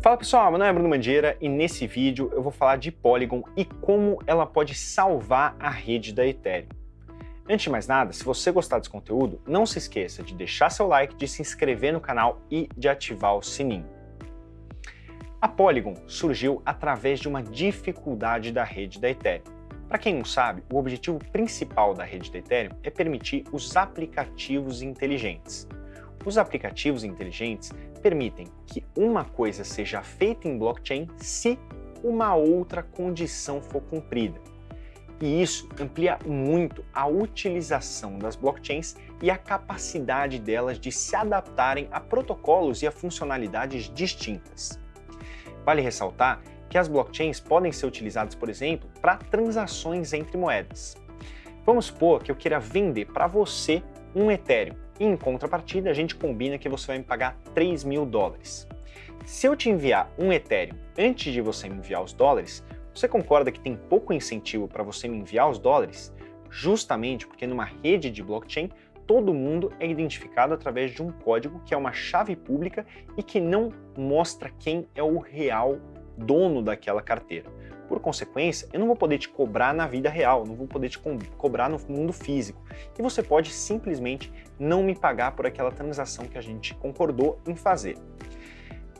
Fala pessoal, meu nome é Bruno Mandieira e nesse vídeo eu vou falar de Polygon e como ela pode salvar a rede da Ethereum. Antes de mais nada, se você gostar desse conteúdo, não se esqueça de deixar seu like, de se inscrever no canal e de ativar o sininho. A Polygon surgiu através de uma dificuldade da rede da Ethereum. Para quem não sabe, o objetivo principal da rede da Ethereum é permitir os aplicativos inteligentes. Os aplicativos inteligentes permitem que uma coisa seja feita em blockchain se uma outra condição for cumprida. E isso amplia muito a utilização das blockchains e a capacidade delas de se adaptarem a protocolos e a funcionalidades distintas. Vale ressaltar que as blockchains podem ser utilizadas, por exemplo, para transações entre moedas. Vamos supor que eu queira vender para você um Ethereum e em contrapartida a gente combina que você vai me pagar 3 mil dólares. Se eu te enviar um Ethereum antes de você me enviar os dólares, você concorda que tem pouco incentivo para você me enviar os dólares? Justamente porque numa rede de blockchain todo mundo é identificado através de um código que é uma chave pública e que não mostra quem é o real dono daquela carteira. Por consequência, eu não vou poder te cobrar na vida real, não vou poder te co cobrar no mundo físico. E você pode simplesmente não me pagar por aquela transação que a gente concordou em fazer.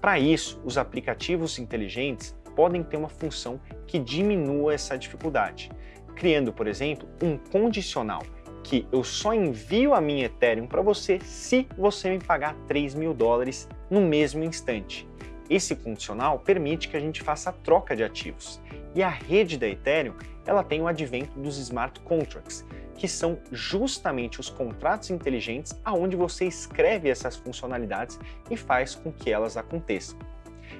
Para isso, os aplicativos inteligentes podem ter uma função que diminua essa dificuldade, criando, por exemplo, um condicional que eu só envio a minha Ethereum para você se você me pagar 3 mil dólares no mesmo instante. Esse condicional permite que a gente faça a troca de ativos. E a rede da Ethereum ela tem o advento dos smart contracts, que são justamente os contratos inteligentes aonde você escreve essas funcionalidades e faz com que elas aconteçam.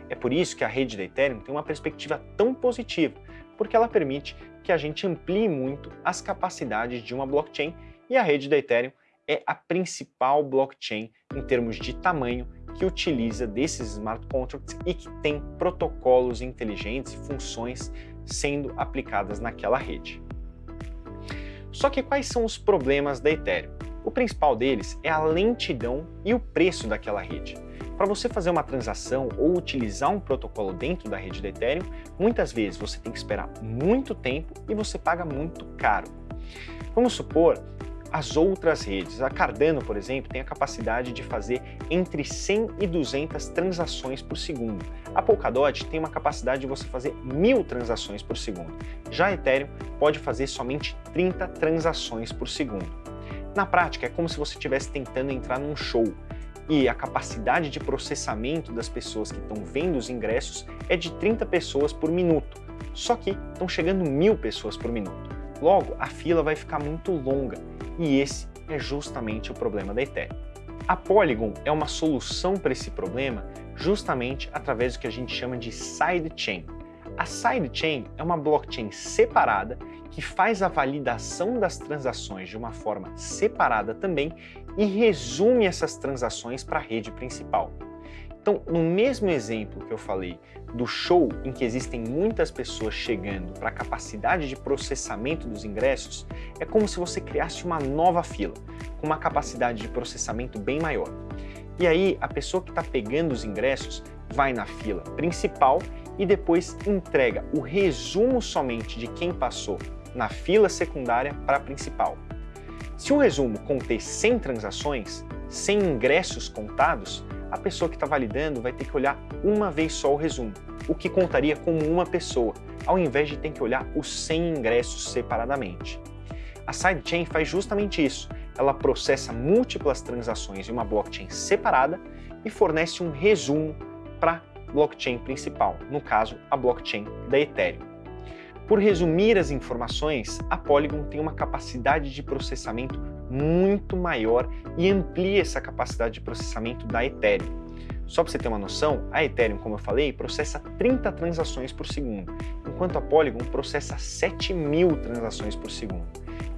É por isso que a rede da Ethereum tem uma perspectiva tão positiva, porque ela permite que a gente amplie muito as capacidades de uma blockchain e a rede da Ethereum é a principal blockchain em termos de tamanho que utiliza desses smart contracts e que tem protocolos inteligentes e funções sendo aplicadas naquela rede. Só que quais são os problemas da Ethereum? O principal deles é a lentidão e o preço daquela rede. Para você fazer uma transação ou utilizar um protocolo dentro da rede da Ethereum, muitas vezes você tem que esperar muito tempo e você paga muito caro. Vamos supor as outras redes. A Cardano, por exemplo, tem a capacidade de fazer entre 100 e 200 transações por segundo. A Polkadot tem uma capacidade de você fazer mil transações por segundo. Já a Ethereum pode fazer somente 30 transações por segundo. Na prática, é como se você estivesse tentando entrar num show e a capacidade de processamento das pessoas que estão vendo os ingressos é de 30 pessoas por minuto, só que estão chegando mil pessoas por minuto. Logo, a fila vai ficar muito longa e esse é justamente o problema da Ethereum. A Polygon é uma solução para esse problema justamente através do que a gente chama de sidechain. A sidechain é uma blockchain separada que faz a validação das transações de uma forma separada também e resume essas transações para a rede principal. Então, no mesmo exemplo que eu falei do show em que existem muitas pessoas chegando para a capacidade de processamento dos ingressos, é como se você criasse uma nova fila, com uma capacidade de processamento bem maior. E aí, a pessoa que está pegando os ingressos vai na fila principal e depois entrega o resumo somente de quem passou na fila secundária para a principal. Se o resumo conter 100 transações, 100 ingressos contados, a pessoa que está validando vai ter que olhar uma vez só o resumo, o que contaria como uma pessoa, ao invés de ter que olhar os 100 ingressos separadamente. A sidechain faz justamente isso, ela processa múltiplas transações em uma blockchain separada e fornece um resumo para a blockchain principal, no caso a blockchain da Ethereum. Por resumir as informações, a Polygon tem uma capacidade de processamento muito maior e amplia essa capacidade de processamento da Ethereum. Só para você ter uma noção, a Ethereum, como eu falei, processa 30 transações por segundo, enquanto a Polygon processa 7 mil transações por segundo.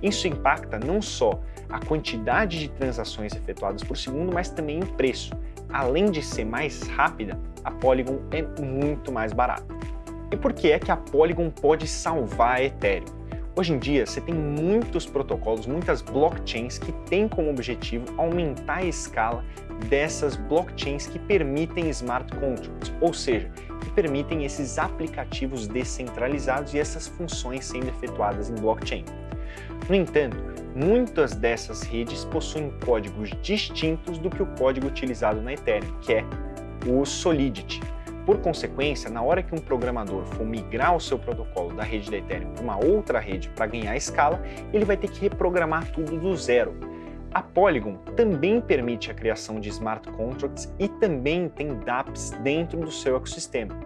Isso impacta não só a quantidade de transações efetuadas por segundo, mas também o preço. Além de ser mais rápida, a Polygon é muito mais barata. E por que é que a Polygon pode salvar a Ethereum? Hoje em dia, você tem muitos protocolos, muitas blockchains que têm como objetivo aumentar a escala dessas blockchains que permitem smart contracts, ou seja, que permitem esses aplicativos descentralizados e essas funções sendo efetuadas em blockchain. No entanto, muitas dessas redes possuem códigos distintos do que o código utilizado na Ethereum, que é o Solidity. Por consequência, na hora que um programador for migrar o seu protocolo da rede da Ethereum para uma outra rede para ganhar escala, ele vai ter que reprogramar tudo do zero. A Polygon também permite a criação de smart contracts e também tem dApps dentro do seu ecossistema.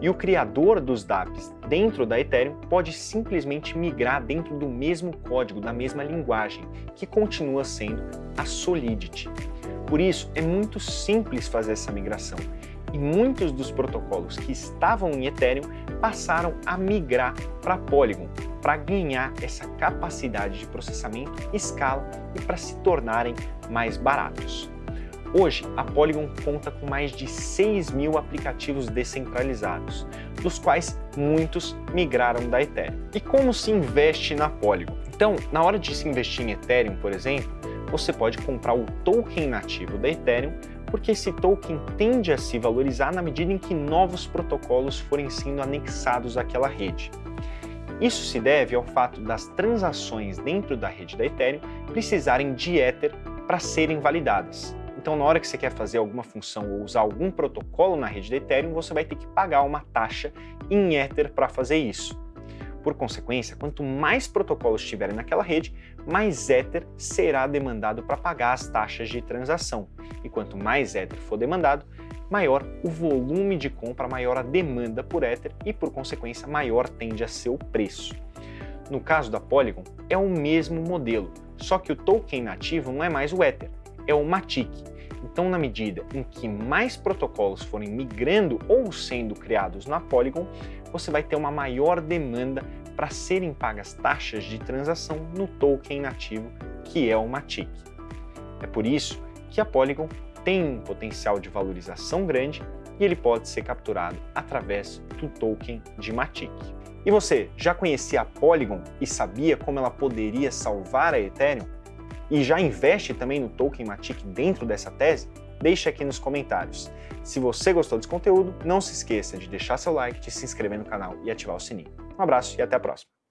E o criador dos dApps dentro da Ethereum pode simplesmente migrar dentro do mesmo código, da mesma linguagem, que continua sendo a Solidity. Por isso, é muito simples fazer essa migração e muitos dos protocolos que estavam em Ethereum passaram a migrar para Polygon para ganhar essa capacidade de processamento, escala e para se tornarem mais baratos. Hoje, a Polygon conta com mais de 6 mil aplicativos descentralizados, dos quais muitos migraram da Ethereum. E como se investe na Polygon? Então, na hora de se investir em Ethereum, por exemplo, você pode comprar o token nativo da Ethereum porque esse token tende a se valorizar na medida em que novos protocolos forem sendo anexados àquela rede. Isso se deve ao fato das transações dentro da rede da Ethereum precisarem de Ether para serem validadas. Então, na hora que você quer fazer alguma função ou usar algum protocolo na rede da Ethereum, você vai ter que pagar uma taxa em Ether para fazer isso. Por consequência, quanto mais protocolos tiverem naquela rede, mais Ether será demandado para pagar as taxas de transação. E quanto mais Ether for demandado, maior o volume de compra, maior a demanda por Ether e, por consequência, maior tende a ser o preço. No caso da Polygon, é o mesmo modelo, só que o token nativo não é mais o Ether, é o Matic. Então, na medida em que mais protocolos forem migrando ou sendo criados na Polygon, você vai ter uma maior demanda para serem pagas taxas de transação no token nativo, que é o Matic. É por isso que a Polygon tem um potencial de valorização grande e ele pode ser capturado através do token de Matic. E você, já conhecia a Polygon e sabia como ela poderia salvar a Ethereum? E já investe também no token Matic dentro dessa tese? Deixe aqui nos comentários. Se você gostou desse conteúdo, não se esqueça de deixar seu like, de se inscrever no canal e ativar o sininho. Um abraço e até a próxima!